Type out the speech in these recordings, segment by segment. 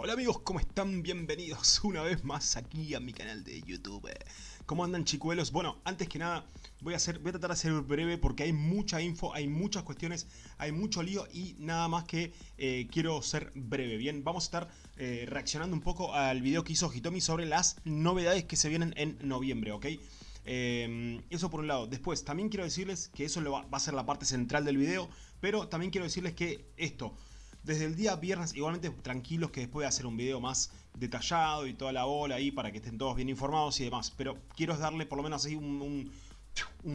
Hola amigos, ¿cómo están? Bienvenidos una vez más aquí a mi canal de YouTube. ¿Cómo andan chicuelos? Bueno, antes que nada voy a, hacer, voy a tratar de ser breve porque hay mucha info, hay muchas cuestiones, hay mucho lío y nada más que eh, quiero ser breve. Bien, vamos a estar eh, reaccionando un poco al video que hizo Hitomi sobre las novedades que se vienen en noviembre, ¿ok? Eh, eso por un lado. Después, también quiero decirles que eso va a ser la parte central del video, pero también quiero decirles que esto desde el día viernes, igualmente tranquilos que después voy a hacer un video más detallado y toda la bola ahí para que estén todos bien informados y demás. Pero quiero darle por lo menos ahí un,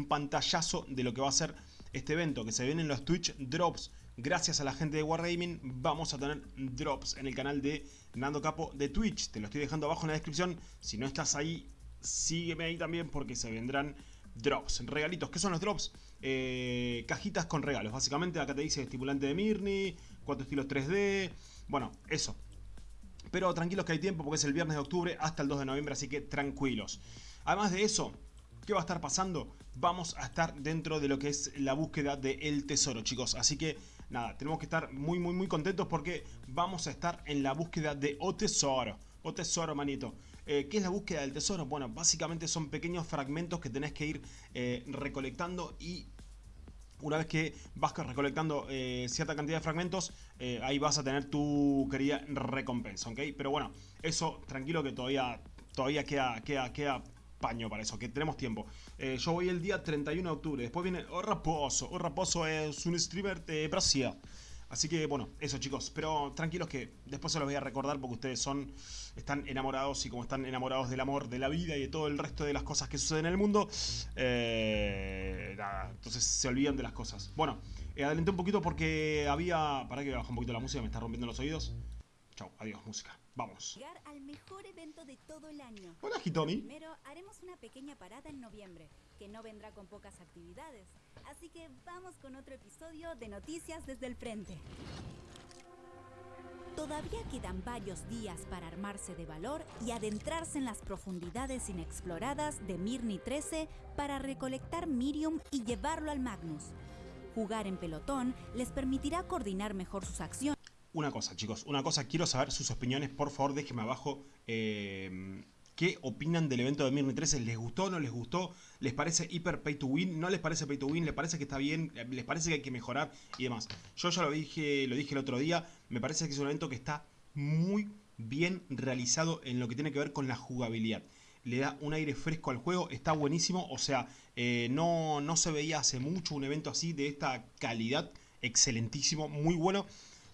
pantallazo de lo que va a ser este evento, que se vienen los Twitch Drops. Gracias a la gente de Wargaming vamos a tener drops en el canal de Nando Capo de Twitch. Te lo estoy dejando abajo en la descripción. Si no estás ahí, sígueme ahí también porque se vendrán drops, regalitos. ¿Qué son los drops? Eh, cajitas con regalos. Básicamente acá te dice estimulante de Mirni, cuatro estilos 3D. Bueno, eso. Pero tranquilos que hay tiempo porque es el viernes de octubre hasta el 2 de noviembre, así que tranquilos. Además de eso, ¿qué va a estar pasando? Vamos a estar dentro de lo que es la búsqueda del tesoro, chicos. Así que, nada, tenemos que estar muy, muy, muy contentos porque vamos a estar en la búsqueda de O Tesoro. O Tesoro, manito. Eh, ¿Qué es la búsqueda del tesoro? Bueno, básicamente son pequeños fragmentos que tenés que ir eh, recolectando y una vez que vas recolectando eh, cierta cantidad de fragmentos, ahí vas a tener tu querida recompensa, ¿ok? Pero bueno, eso tranquilo que todavía, todavía queda, queda, queda paño para eso, que tenemos tiempo. yo voy el día 31 de octubre, después viene O Raposo. O Raposo es un streamer de Brasil. Así que bueno, eso chicos, pero tranquilos que después se los voy a recordar porque ustedes son, están enamorados y como están enamorados del amor, de la vida y de todo el resto de las cosas que suceden en el mundo, eh, nada, entonces se olvidan de las cosas. Bueno, eh, adelanté un poquito porque había, para que baje un poquito la música, me está rompiendo los oídos. Chau, adiós, música. Vamos. Llegar al mejor evento de todo el año. Hola, Hitomi. Primero haremos una pequeña parada en noviembre, no vendrá con pocas actividades. Así que vamos con otro episodio de Noticias desde el Frente. Todavía quedan varios días para armarse de valor y adentrarse en las profundidades inexploradas de Mirni 13 para recolectar Mirium y llevarlo al Magnus. Jugar en pelotón les permitirá coordinar mejor sus acciones una cosa, chicos, una cosa, quiero saber sus opiniones, por favor déjenme abajo eh, qué opinan del evento de Mirni 13, ¿les gustó, no les gustó? ¿Les parece hiper pay to win? ¿No les parece pay to win? ¿Les parece que está bien? ¿Les parece que hay que mejorar? Y demás. Yo ya lo dije, lo dije el otro día, me parece que es un evento que está muy bien realizado en lo que tiene que ver con la jugabilidad. Le da un aire fresco al juego, está buenísimo, o sea, eh, no, no se veía hace mucho un evento así de esta calidad, excelentísimo, muy bueno.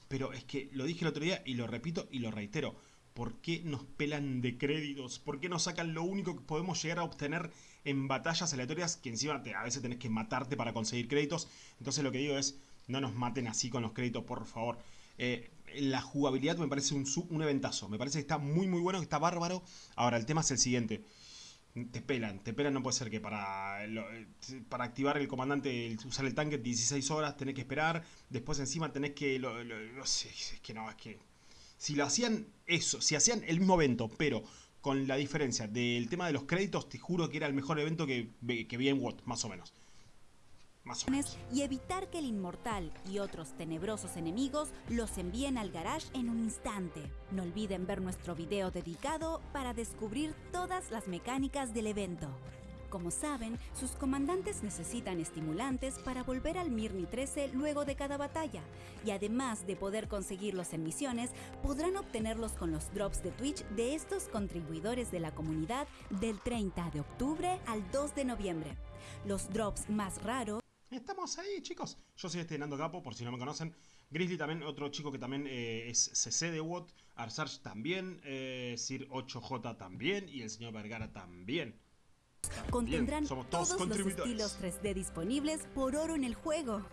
Pero es que lo dije el otro día y lo repito y lo reitero. ¿Por qué nos pelan de créditos? ¿Por qué nos sacan lo único que podemos llegar a obtener en batallas aleatorias? Que encima a veces tenés que matarte para conseguir créditos. Entonces lo que digo es, no nos maten así con los créditos, por favor. Eh, la jugabilidad me parece un, un eventazo. Me parece que está muy muy bueno, que está bárbaro. Ahora, el tema es el siguiente te pelan, te pelan, no puede ser que para, para activar el comandante, usar el tanque 16 horas tenés que esperar, después encima tenés que, no sé, es que no, es que si lo hacían eso, si hacían el mismo evento, pero con la diferencia del tema de los créditos, te juro que era el mejor evento que, vi en WOT, más o menos y evitar que el inmortal y otros tenebrosos enemigos los envíen al garage en un instante. No olviden ver nuestro video dedicado para descubrir todas las mecánicas del evento. Como saben, sus comandantes necesitan estimulantes para volver al Mirni 13 luego de cada batalla, y además de poder conseguirlos en misiones, podrán obtenerlos con los drops de Twitch de estos contribuidores de la comunidad del 30 de octubre al 2 de noviembre. Los drops más raros Estamos ahí, chicos. Yo soy este Nando Capo, por si no me conocen. Grizzly también, otro chico que también eh, es CC de WOT. Arsarge también. Eh, Sir 8J también. Y el señor Vergara también. Contendrán todos, los estilos 3D disponibles por oro en el juego.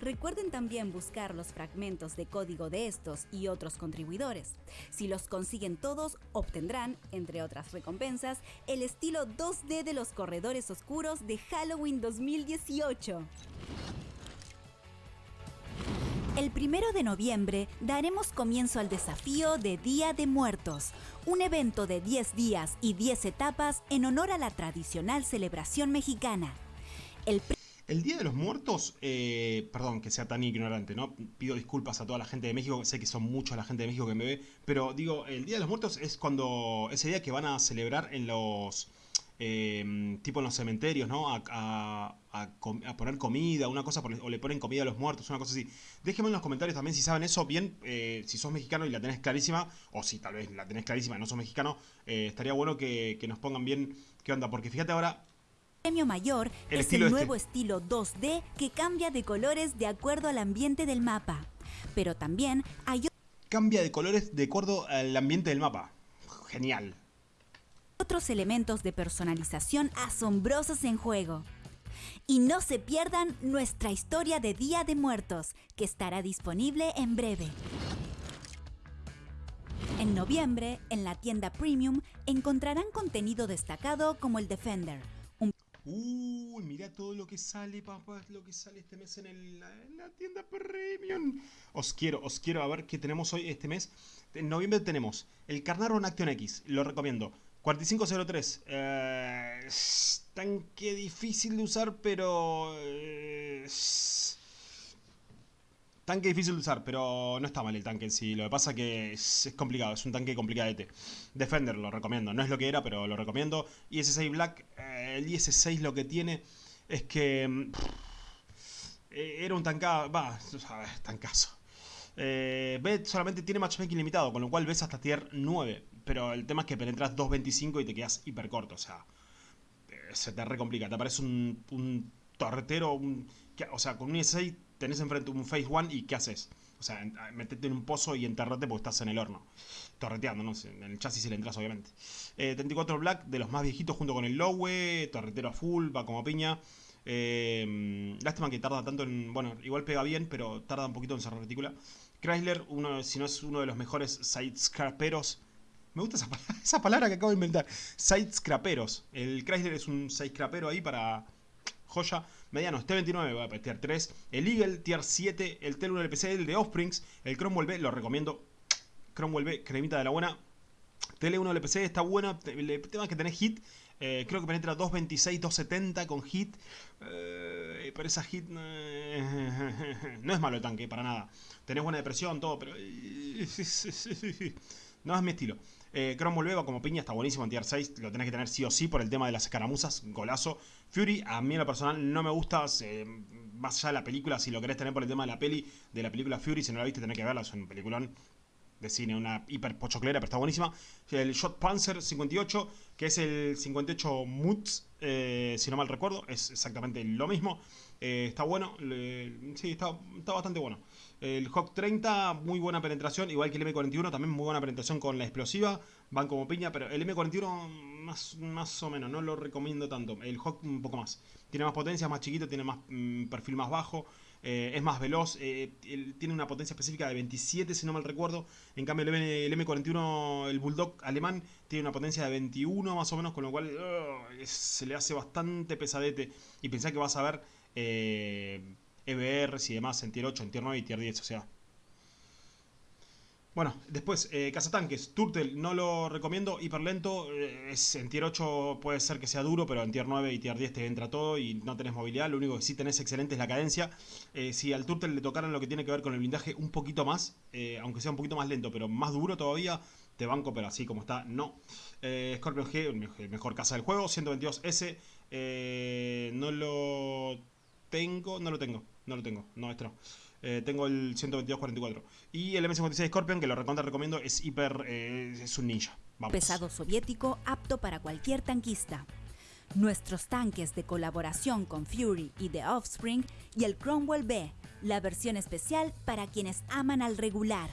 Recuerden también buscar los fragmentos de código de estos y otros contribuidores. Si los consiguen todos, obtendrán, entre otras recompensas, el estilo 2D de los corredores oscuros de Halloween 2018. El primero de noviembre daremos comienzo al desafío de Día de Muertos, un evento de 10 días y 10 etapas en honor a la tradicional celebración mexicana. El Día de los Muertos, eh, perdón que sea tan ignorante, ¿no? Pido disculpas a toda la gente de México, sé que son muchos la gente de México que me ve, pero digo, el Día de los Muertos es cuando, ese día que van a celebrar en los, eh, tipo en los cementerios, ¿no? A, poner comida, una cosa, o le ponen comida a los muertos, una cosa así. Déjenme en los comentarios también si saben eso, bien, eh, si sos mexicano y la tenés clarísima, o si tal vez la tenés clarísima y no sos mexicano, estaría bueno que, que nos pongan bien qué onda, porque fíjate ahora, premio mayor es el nuevo este. estilo 2D que cambia de colores de acuerdo al ambiente del mapa. Pero también hay... Cambia de colores de acuerdo al ambiente del mapa. Genial. Otros elementos de personalización asombrosos en juego. Y no se pierdan nuestra historia de Día de Muertos, que estará disponible en breve. En noviembre, en la tienda Premium, encontrarán contenido destacado como el Defender, Uy, mira todo lo que sale, papá, lo que sale este mes en, la tienda Premium. Os quiero, os quiero a ver qué tenemos hoy este mes. En noviembre tenemos el Carnarvon Action X, lo recomiendo. 4503. Eh, tanque difícil de usar, pero... Eh, Tanque difícil de usar, pero no está mal el tanque en sí. Lo que pasa que es, complicado, es un tanque complicadete. Defender lo recomiendo, no es lo que era, pero lo recomiendo. IS-6 Black, eh, el IS-6 lo que tiene es que... Mm, era un tancado, va, tancazo. Eh, B solamente tiene matchmaking limitado, con lo cual ves hasta tier 9. Pero el tema es que penetras 2.25 y te quedas hiper corto, o sea... se te recomplica, te aparece un, un torretero, un, o sea, con un IS-6 tenés enfrente un Phase One y ¿qué haces? O sea, metete en un pozo y enterrate porque estás en el horno. Torreteando, ¿no? En el chasis si le entras, obviamente. 34 eh, Black, de los más viejitos, junto con el Lowe. Torretero a full, va como piña. Eh, lástima que tarda tanto en. Bueno, igual pega bien, pero tarda un poquito en cerrar retícula. Chrysler, uno, si no es uno de los mejores sidescraperos. Me gusta esa, palabra que acabo de inventar. Sidescraperos. El Chrysler es un sidescrapero ahí para. Joya medianos T29, voy a tier 3, el Eagle tier 7, el Tel 1 LPC, el de Offsprings, el Cromwell B, lo recomiendo, Cromwell B, cremita de la buena, TL1 LPC está bueno, el tema es que tenés hit, eh, creo que penetra 226, 270 con hit, eh, pero esa hit no es malo el tanque, para nada, tenés buena depresión, todo, pero no es mi estilo. Eh, Cromwell como piña, está buenísimo en tier 6, lo tenés que tener sí o sí por el tema de las escaramuzas, golazo. Fury, a mí en lo personal no me gusta, más allá de la película, si lo querés tener por el tema de la peli, de la película Fury, si no la viste tenés que verla, es un peliculón de cine, una hiper pochoclera, pero está buenísima. El Shot Panzer 58, que es el 58 Mutz, eh, si no mal recuerdo, es exactamente lo mismo. Eh, está bueno, sí, está, está bastante bueno. El Hawk 30, muy buena penetración, igual que el M41, también muy buena penetración con la explosiva. Van como piña, pero el M41 más, más o menos, no lo recomiendo tanto. El Hawk un poco más. Tiene más potencia, más chiquito, tiene más mm, perfil más bajo. Eh, es más veloz, eh, tiene una potencia específica de 27 si no mal recuerdo, en cambio el, M, 41 el Bulldog alemán, tiene una potencia de 21 más o menos, con lo cual se le hace bastante pesadete y pensá que vas a ver eh, EBRs y demás en tier 8, en tier 9 y tier 10, o sea. Bueno, después, eh, cazatanques, Turtle no lo recomiendo, hiper lento, eh, es, en tier 8 puede ser que sea duro, pero en tier 9 y tier 10 te entra todo y no tenés movilidad, lo único que sí tenés excelente es la cadencia. Eh, si al Turtle le tocaran lo que tiene que ver con el blindaje un poquito más, aunque sea un poquito más lento, pero más duro todavía, te banco, pero así como está, no. Scorpion G, mejor caza del juego, 122S, no lo no lo tengo. No lo tengo, no, este no. Eh, tengo el 122-44. Y el M56 Scorpion, que lo recontra recomiendo, es hiper. Eh, es un ninja. Pesado soviético apto para cualquier tanquista. Nuestros tanques de colaboración con Fury y The Offspring y el Cromwell B, la versión especial para quienes aman al regular.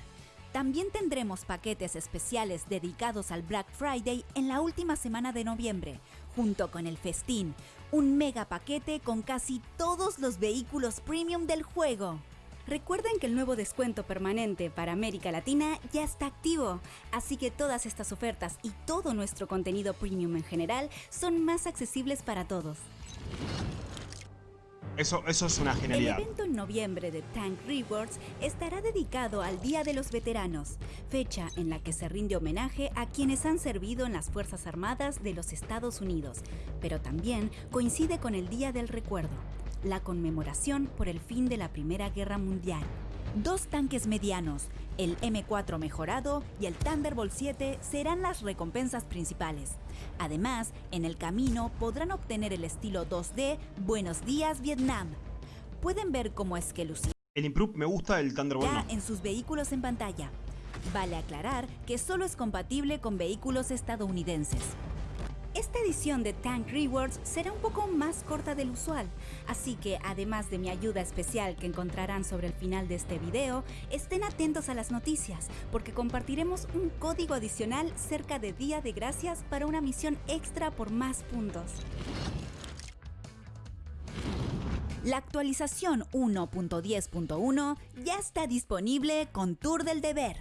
También tendremos paquetes especiales dedicados al Black Friday en la última semana de noviembre, junto con el festín, un mega paquete con casi todos los vehículos premium del juego. Recuerden que el nuevo descuento permanente para América Latina ya está activo, así que todas estas ofertas y todo nuestro contenido premium en general son más accesibles para todos. Eso, eso es una genialidad. El evento en noviembre de Tank Rewards estará dedicado al Día de los Veteranos, fecha en la que se rinde homenaje a quienes han servido en las Fuerzas Armadas de los Estados Unidos, pero también coincide con el Día del Recuerdo. la conmemoración por el fin de la Primera Guerra Mundial. Dos tanques medianos, el M4 mejorado y el Thunderbolt 7 serán las recompensas principales. Además, en el camino podrán obtener el estilo 2D Buenos Días Vietnam. Pueden ver cómo es que lucirá El Improve me gusta, el Thunderbolt no. en sus vehículos en pantalla. Vale aclarar que solo es compatible con vehículos estadounidenses. Esta edición de Tank Rewards será un poco más corta del usual, así que además de mi ayuda especial que encontrarán sobre el final de este video, estén atentos a las noticias, porque compartiremos un código adicional cerca de Día de Gracias para una misión extra por más puntos. La actualización 1.10.1 ya está disponible con Tour del Deber.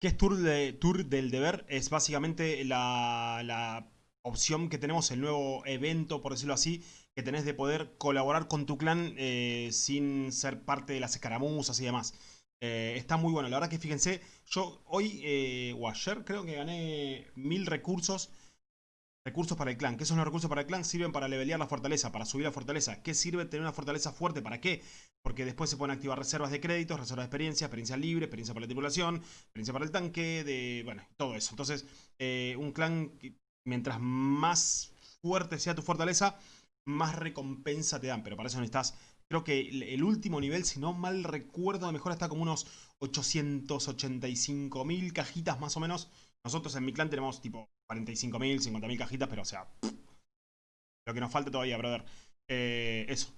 ¿Qué es Tour, Tour del Deber? Es básicamente la, la opción que tenemos, el nuevo evento, por decirlo así, que tenés de poder colaborar con tu clan eh, sin ser parte de las escaramuzas y demás. Eh, está muy bueno, la verdad que fíjense, yo hoy eh, o ayer creo que gané mil recursos. Recursos para el clan. ¿Qué son los recursos para el clan? Sirven para levelear la fortaleza, para subir la fortaleza. ¿Qué sirve tener una fortaleza fuerte? ¿Para qué? Porque después se pueden activar reservas de créditos, reservas de experiencia, experiencia libre, experiencia para la tripulación, experiencia para el tanque, de bueno, todo eso. Entonces, un clan mientras más fuerte sea tu fortaleza, más recompensa te dan. Pero para eso necesitas, creo que el último nivel, si no mal recuerdo, de mejor está como unos 885 mil cajitas más o menos. Nosotros en mi clan tenemos tipo 45 mil, 50 mil cajitas, pero o sea, lo que nos falta todavía, brother. Eh, eso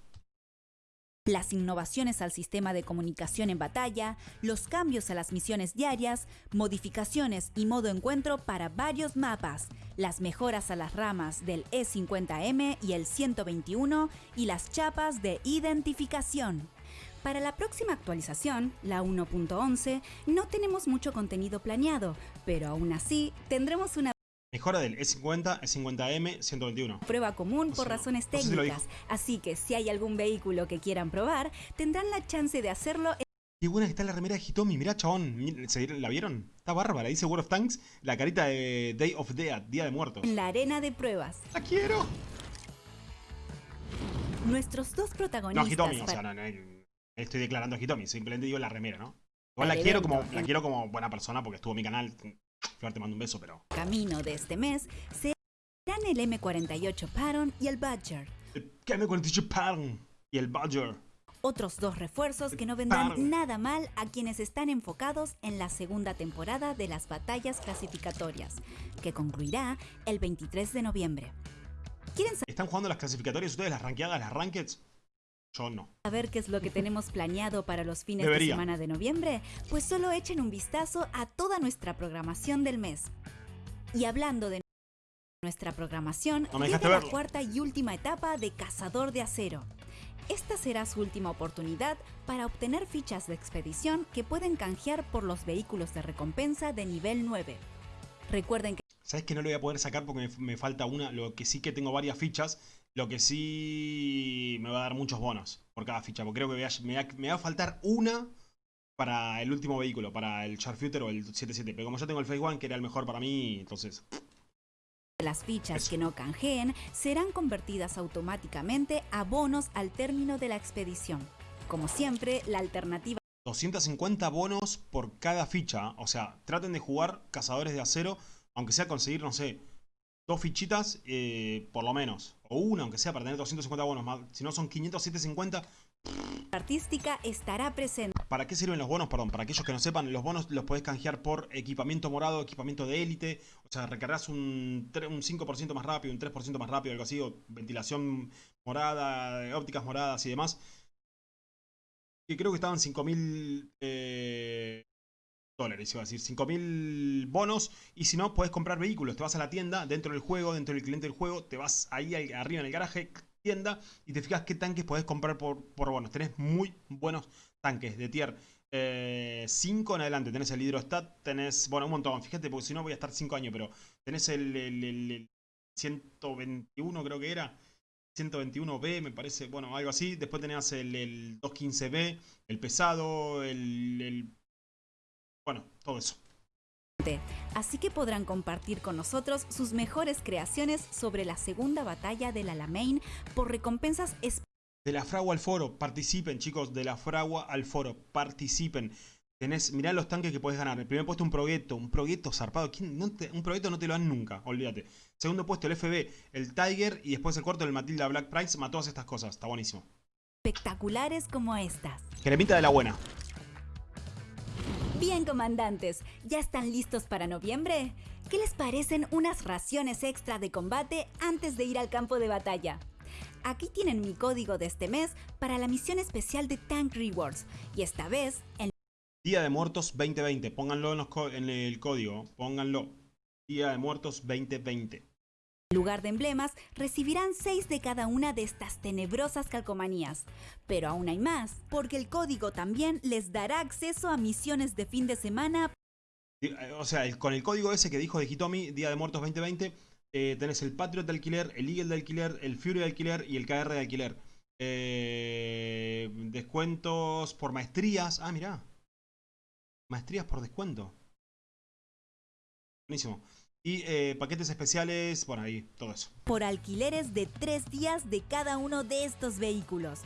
las innovaciones al sistema de comunicación en batalla, los cambios a las misiones diarias, modificaciones y modo encuentro para varios mapas, las mejoras a las ramas del E50M y el 121 y las chapas de identificación. Para la próxima actualización, la 1.11, no tenemos mucho contenido planeado, pero aún así tendremos una Mejora del E50, E50M, 121. Prueba común por razones técnicas, así que si hay algún vehículo que quieran probar, tendrán la chance de hacerlo. Qué buena que está la remera de Hitomi, mirá chabón, ¿la vieron? Está bárbara, dice World of Tanks, la carita de Day of Dead, Día de Muertos. En la arena de pruebas. ¡La quiero! Nuestros dos protagonistas... No, Hitomi, o sea, no, no, estoy declarando a Hitomi, simplemente digo la remera, ¿no? Igual la quiero, como, la quiero como buena persona porque estuvo en mi canal, Flor, te mando un beso, pero... Camino de este mes serán el M48 Patton y el Badger. El M48 Patton y el Badger. Otros dos refuerzos que no vendrán nada mal a quienes están enfocados en la segunda temporada de las batallas clasificatorias, que concluirá el 23 de noviembre. ¿Quieren ¿Están jugando las clasificatorias ustedes, las ranqueadas, las rankeds? Yo no. A ver qué es lo que tenemos planeado para los fines de semana de noviembre, pues solo echen un vistazo a toda nuestra programación del mes. Y hablando de nuestra programación, no la cuarta y última etapa de Cazador de Acero. Esta será su última oportunidad para obtener fichas de expedición que pueden canjear por los vehículos de recompensa de nivel 9. Recuerden que... ¿Sabes que no lo voy a poder sacar porque me falta una? Lo que sí que tengo varias fichas lo que sí me va a dar muchos bonos por cada ficha. Porque creo que me, va, a faltar una para el último vehículo, para el Sharpshooter o el 77. Pero como yo tengo el Phase One, que era el mejor para mí, entonces... Las fichas que no canjeen serán convertidas automáticamente a bonos al término de la expedición. Como siempre, la alternativa... 250 bonos por cada ficha. O sea, traten de jugar cazadores de acero, aunque sea conseguir, no sé, dos fichitas eh, por lo menos. O una, aunque sea, para tener 250 bonos más. Si no, son 500, 750. Artística estará presente. ¿Para qué sirven los bonos? Perdón, para aquellos que no sepan, los bonos los podés canjear por equipamiento morado, equipamiento de élite. O sea, recargas un, un 5% más rápido, un 3% más rápido, algo así. O ventilación morada, ópticas moradas y demás. Que creo que estaban 5000 eh, dólares, iba a decir, 5000 bonos. Y si no, puedes comprar vehículos. Te vas a la tienda, dentro del juego, dentro del cliente del juego, te vas ahí arriba en el garaje, tienda, y te fijas qué tanques podés comprar por, por bonos. Tenés muy buenos tanques de tier 5 eh, en adelante. Tenés el Hidrostat, tenés, bueno, un montón. Fíjate, porque si no voy a estar 5 años, pero tenés el, el, 121, creo que era. 121B, me parece, bueno, algo así. Después tenés el, el 215B, el pesado, el bueno, todo eso. Así que podrán compartir con nosotros sus mejores creaciones sobre la segunda batalla del Alamein por recompensas De la fragua al foro, participen chicos, de la fragua al foro, participen. Tenés, mirá los tanques que podés ganar. El primer puesto un proyecto, un proyecto zarpado. un proyecto no te lo dan nunca, olvídate. Segundo puesto el FB, el Tiger y después el cuarto el Matilda Black Price. Mató todas estas cosas, está buenísimo. Espectaculares como estas. Cremita de la buena. Bien, comandantes, ¿ya están listos para noviembre? ¿Qué les parecen unas raciones extra de combate antes de ir al campo de batalla? Aquí tienen mi código de este mes para la misión especial de Tank Rewards y esta vez el Día de Muertos 2020. Pónganlo en, el código. Pónganlo. Día de Muertos 2020. En lugar de emblemas, recibirán 6 de cada una de estas tenebrosas calcomanías. Pero aún hay más, porque el código también les dará acceso a misiones de fin de semana. Eh, o sea, con el código ese que dijo de Hitomi, Día de Muertos 2020, eh, tenés el Patriot de alquiler, el Eagle de alquiler, el Fury de alquiler y el KR de alquiler. Eh, descuentos por maestrías. Ah, mirá. Maestrías por descuento. Buenísimo. Y eh, paquetes especiales, bueno, ahí, todo eso. Por alquileres de tres días de cada uno de estos vehículos.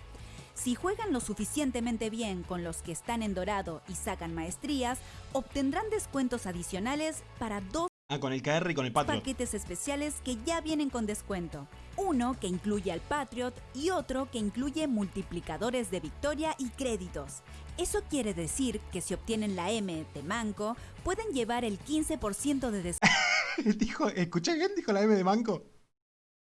Si juegan lo suficientemente bien con los que están en dorado y sacan maestrías, obtendrán descuentos adicionales para dos Ah, con el KR y con el Patriot. paquetes especiales que ya vienen con descuento. Uno que incluye al Patriot y otro que incluye multiplicadores de victoria y créditos. Eso quiere decir que si obtienen la M de Manco, pueden llevar el 15% de descuento. dijo, ¿escuché bien? Dijo la M de Manco.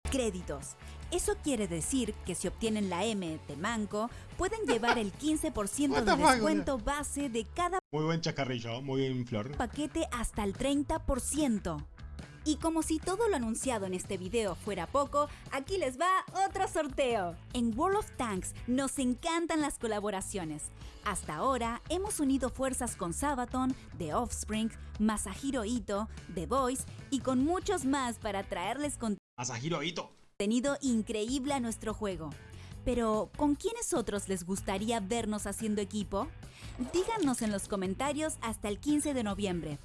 Créditos. Eso quiere decir que si obtienen la M de Manco, pueden llevar el 15% de descuento base de cada muy buen chacarrillo, muy bien Flor. Paquete hasta el 30%. Y como si todo lo anunciado en este video fuera poco, aquí les va otro sorteo. En World of Tanks nos encantan las colaboraciones. Hasta ahora hemos unido fuerzas con Sabaton, The Offspring, Masahiro Ito, The Voice y con muchos más para traerles Masahiro Ito. contenido increíble a nuestro juego. Pero, ¿con quiénes otros les gustaría vernos haciendo equipo? Díganos en los comentarios hasta el 15 de noviembre.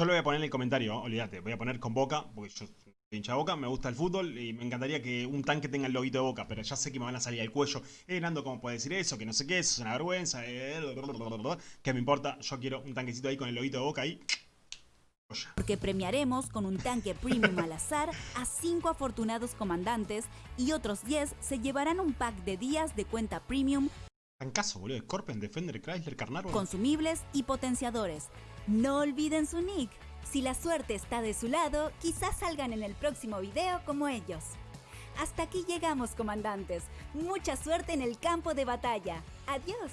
Yo lo voy a poner en el comentario, olvídate, voy a poner con Boca, porque yo soy hincha Boca, me gusta el fútbol y me encantaría que un tanque tenga el lobito de Boca, pero ya sé que me van a salir al cuello. Eh, Nando, ¿cómo puede decir eso? Que no sé qué, eso es una vergüenza. Eh, ¿Qué me importa? Yo quiero un tanquecito ahí con el lobito de Boca ahí. Porque premiaremos con un tanque premium al azar a 5 afortunados comandantes y otros 10 se llevarán un pack de días de cuenta premium. Tancazo, boludo. Scorpion, Defender, Chrysler, Carnarvon. Consumibles y potenciadores. No olviden su nick. Si la suerte está de su lado, quizás salgan en el próximo video como ellos. Hasta aquí llegamos, comandantes. Mucha suerte en el campo de batalla. Adiós.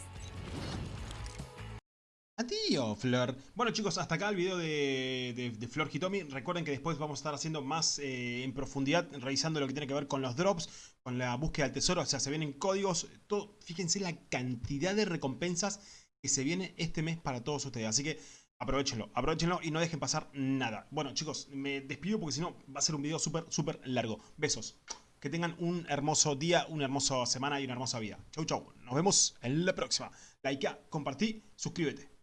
Adiós, Flor. Bueno chicos, hasta acá el video de, de, Flor Hitomi. Recuerden que después vamos a estar haciendo más eh, en profundidad, revisando lo que tiene que ver con los drops, con la búsqueda del tesoro. O sea, se vienen códigos. Fíjense la cantidad de recompensas que se viene este mes para todos ustedes. Así que aprovechenlo, aprovechenlo y no dejen pasar nada. Bueno chicos, me despido porque si no va a ser un video súper, súper largo. Besos. Que tengan un hermoso día, una hermosa semana y una hermosa vida. Chau, chau. Nos vemos en la próxima. Like, compartí, suscríbete.